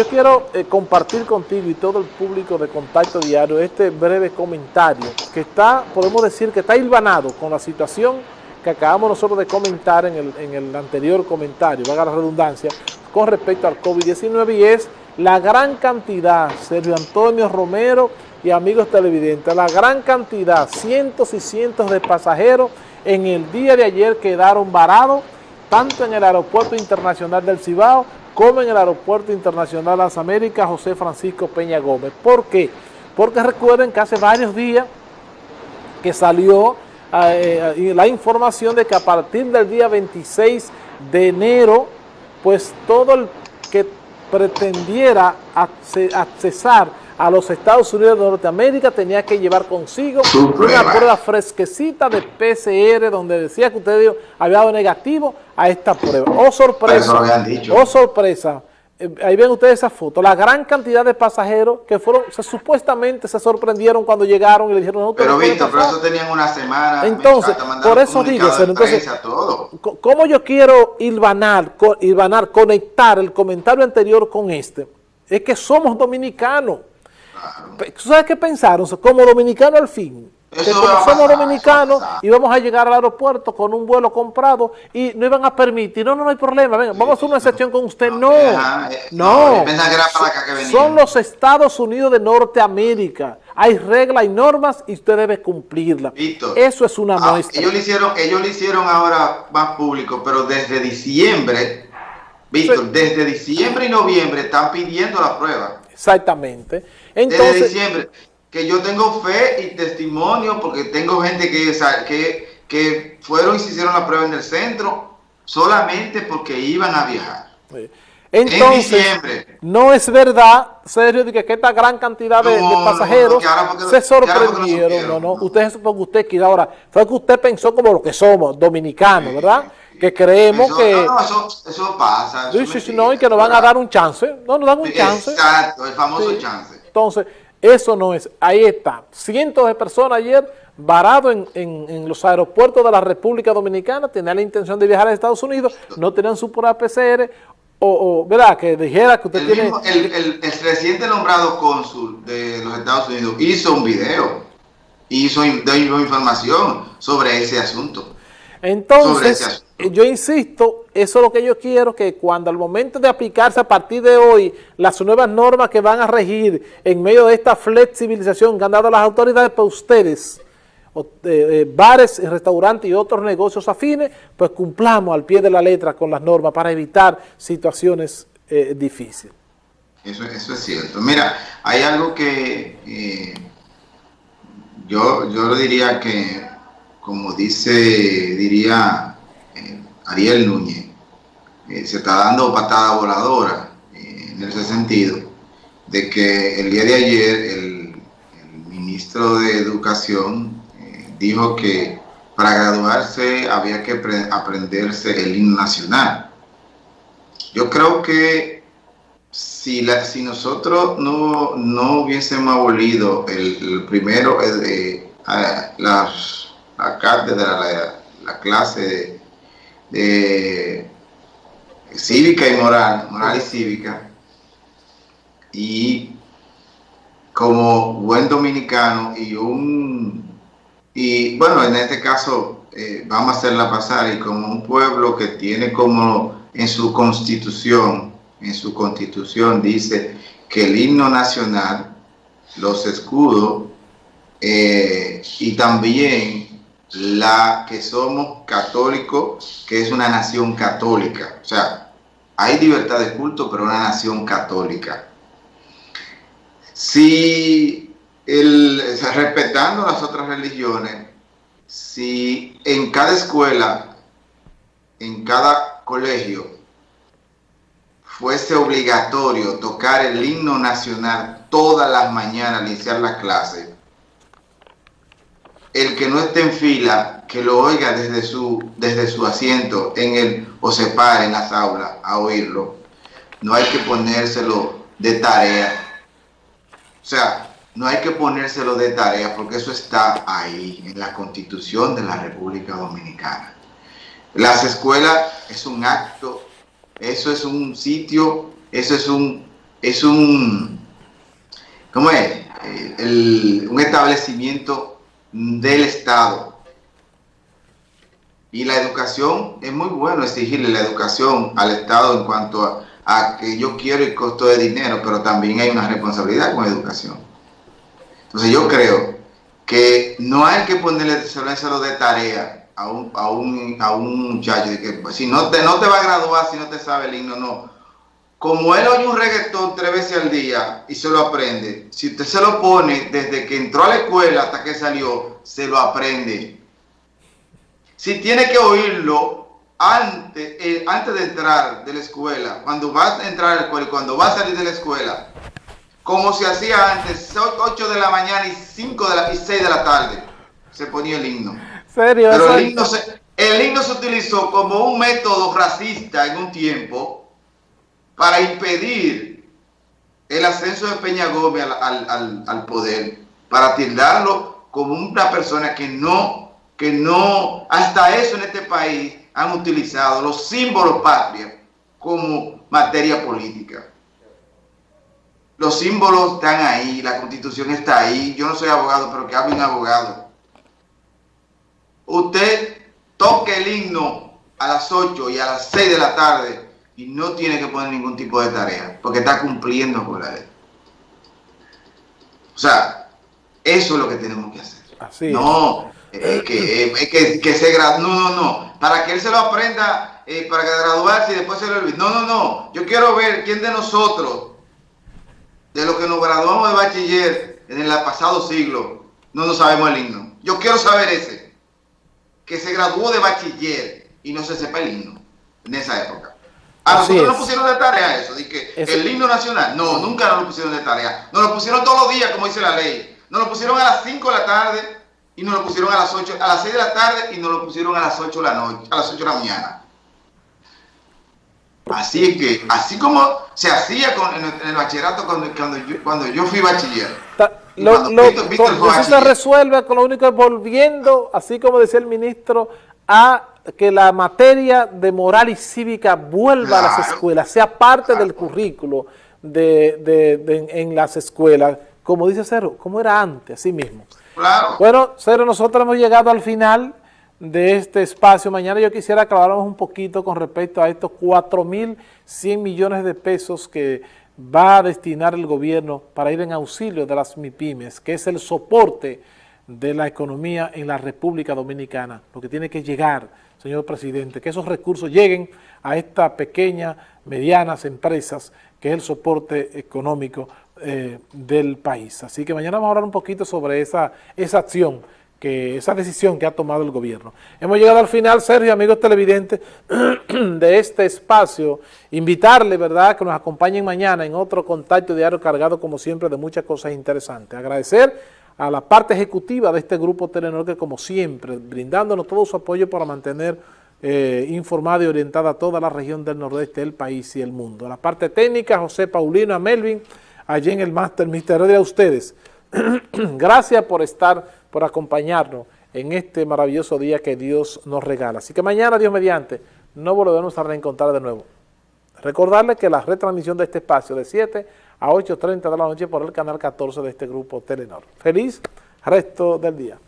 yo quiero eh, compartir contigo y todo el público de Contacto Diario este breve comentario que está, podemos decir que está hilvanado con la situación que acabamos nosotros de comentar en el, en el anterior comentario, valga la redundancia, con respecto al COVID-19 y es la gran cantidad, Sergio Antonio Romero y amigos televidentes, la gran cantidad, cientos y cientos de pasajeros en el día de ayer quedaron varados, tanto en el aeropuerto internacional del Cibao como en el aeropuerto internacional las Américas José Francisco Peña Gómez. ¿Por qué? Porque recuerden que hace varios días que salió eh, eh, la información de que a partir del día 26 de enero, pues todo el que pretendiera accesar a los Estados Unidos de Norteamérica tenía que llevar consigo una prueba fresquecita de PCR donde decía que usted había dado negativo a esta prueba. ¡Oh, sorpresa! ¡Oh, sorpresa! Eh, ahí ven ustedes esa foto, la gran cantidad de pasajeros que fueron, supuestamente se sorprendieron cuando llegaron y le dijeron... No, pero Víctor, pero eso tenían una semana... Entonces, por eso dígase, entonces, ¿cómo yo quiero hilvanar, conectar el comentario anterior con este? Es que somos dominicanos. ¿Sabes qué pensaron? Como dominicanos al fin. Que como somos dominicanos íbamos a llegar al aeropuerto con un vuelo comprado y no iban a permitir, no, no, no hay problema, venga, vamos a hacer una excepción con usted, no, no, son los Estados Unidos de Norteamérica, hay reglas y normas y usted debe cumplirlas, eso es una ah, muestra. Ellos lo hicieron, ellos lo hicieron ahora más público, pero desde diciembre, Víctor, desde diciembre y noviembre están pidiendo la prueba. Exactamente. Entonces, desde diciembre que yo tengo fe y testimonio porque tengo gente que, que, que fueron y se hicieron la prueba en el centro solamente porque iban a viajar. Entonces, no es verdad, serio, de que esta gran cantidad de, pasajeros se sorprendieron. No, no, usted es porque usted quiere. Ahora, fue que usted pensó como lo que somos, dominicanos, ¿verdad? Que creemos que... No, eso, eso pasa. sí, no, y que nos van a dar un chance. No, nos dan un chance. Exacto, el famoso chance. Entonces, eso no es, ahí está, cientos de personas ayer varados en, los aeropuertos de la República Dominicana, tenían la intención de viajar a Estados Unidos, no tenían su prueba PCR, o, ¿verdad? Que dijera que usted tiene... el, el, reciente nombrado cónsul de los Estados Unidos hizo un video, hizo información sobre ese asunto. Entonces, yo insisto, eso es lo que yo quiero, que cuando al momento de aplicarse a partir de hoy las nuevas normas que van a regir en medio de esta flexibilización que han dado las autoridades para ustedes, eh, eh, bares, restaurantes y otros negocios afines, pues cumplamos al pie de la letra con las normas para evitar situaciones eh, difíciles. Eso, eso, es cierto. Mira, hay algo que yo, yo diría que como dice, diría eh, Ariel Núñez, eh, se está dando patada voladora eh, en ese sentido, de que el día de ayer el, ministro de Educación dijo que para graduarse había que aprenderse el himno nacional. Yo creo que si, la, nosotros no, no hubiésemos abolido el, primero, las la cátedra, la, clase de, cívica y moral, moral y cívica, y como buen dominicano y un, y bueno, en este caso eh, vamos a hacerla pasar, y como un pueblo que tiene como en su constitución, en su constitución dice que el himno nacional, los escudos, eh, y también la que somos católicos, que es una nación católica. O sea, hay libertad de culto, pero una nación católica. Si, el, respetando las otras religiones, si en cada escuela, en cada colegio, fuese obligatorio tocar el himno nacional todas las mañanas al iniciar la clase, el que no esté en fila, que lo oiga desde su, desde su asiento en el, o se pare en las aulas a oírlo. No hay que ponérselo de tarea. O sea, no hay que ponérselo de tarea porque eso está ahí, en la Constitución de la República Dominicana. Las escuelas es un acto, eso es un sitio, eso es un es un, ¿cómo es? Eh, un establecimiento del Estado. Y la educación, es muy bueno exigirle la educación al Estado en cuanto a, a que yo quiero el costo de dinero, pero también hay una responsabilidad con educación. Entonces yo creo que no hay que ponerle solo de tarea a un, a un, a un muchacho de que pues, si no te, no te va a graduar si no te sabe el himno, no. Como él oye un reggaetón tres veces al día y se lo aprende, si usted se lo pone desde que entró a la escuela hasta que salió, se lo aprende. Si tiene que oírlo antes, eh, antes de entrar de la escuela, cuando va a entrar a la escuela y cuando va a salir de la escuela, como se hacía antes, 8 de la mañana y 5 de la, y 6 de la tarde, se ponía el himno. ¿Serio? Pero el himno, se, el himno se utilizó como un método racista en un tiempo para impedir el ascenso de Peña Gómez al, al, al, poder, para tildarlo como una persona que no, que no, hasta eso en este país han utilizado los símbolos patrios como materia política. Los símbolos están ahí, la constitución está ahí. Yo no soy abogado, pero que hable un abogado. Usted toque el himno a las 8 y a las 6 de la tarde y no tiene que poner ningún tipo de tarea, porque está cumpliendo con la ley. O sea, eso es lo que tenemos que hacer. Así no, que, que, que, se no, no, no, para que él se lo aprenda, eh, para graduarse y después se lo olvide. No, no, no, yo quiero ver quién de nosotros de lo que nos graduamos de bachiller en el pasado siglo, no nos sabemos el himno. Yo quiero saber ese, que se graduó de bachiller y no se sepa el himno en esa época. A nosotros nos pusieron de tarea eso, de que el himno nacional, no, nunca nos lo pusieron de tarea. Nos lo pusieron todos los días, como dice la ley. Nos lo pusieron a las 5 de la tarde y nos lo pusieron a las 8, a las 6 de la tarde y nos lo pusieron a las 8 de la noche, a las 8 de la mañana. Así es que, así como se hacía con, en, el, bachillerato cuando, cuando, yo, cuando yo fui bachiller. lo, eso se resuelve con lo único es volviendo, así como decía el ministro, a que la materia de moral y cívica vuelva a las escuelas, sea parte del currículo de, de, de, en las escuelas, como dice Cero, como era antes, así mismo. Claro. Bueno, Cero, nosotros hemos llegado al final de este espacio. Mañana yo quisiera aclararnos un poquito con respecto a estos 4.100 millones de pesos que va a destinar el gobierno para ir en auxilio de las MIPIMES, que es el soporte de la economía en la República Dominicana. Lo que tiene que llegar, señor presidente, que esos recursos lleguen a estas pequeñas, medianas empresas, que es el soporte económico eh, del país. Así que mañana vamos a hablar un poquito sobre esa, esa acción que esa decisión que ha tomado el gobierno. Hemos llegado al final, Sergio, amigos televidentes, de este espacio. Invitarle, ¿verdad?, que nos acompañen mañana en otro contacto diario cargado, como siempre, de muchas cosas interesantes. Agradecer a la parte ejecutiva de este grupo Telenor, que como siempre, brindándonos todo su apoyo para mantener eh, informada y orientada a toda la región del nordeste del país y el mundo. A la parte técnica, José Paulino, a Melvin, allí en el máster, Misterio de ustedes. Gracias por estar por acompañarnos en este maravilloso día que Dios nos regala. Así que mañana, Dios mediante, no volveremos a reencontrar de nuevo. Recordarles que la retransmisión de este espacio de 7 a 8.30 de la noche por el canal 14 de este grupo Telenor. Feliz resto del día.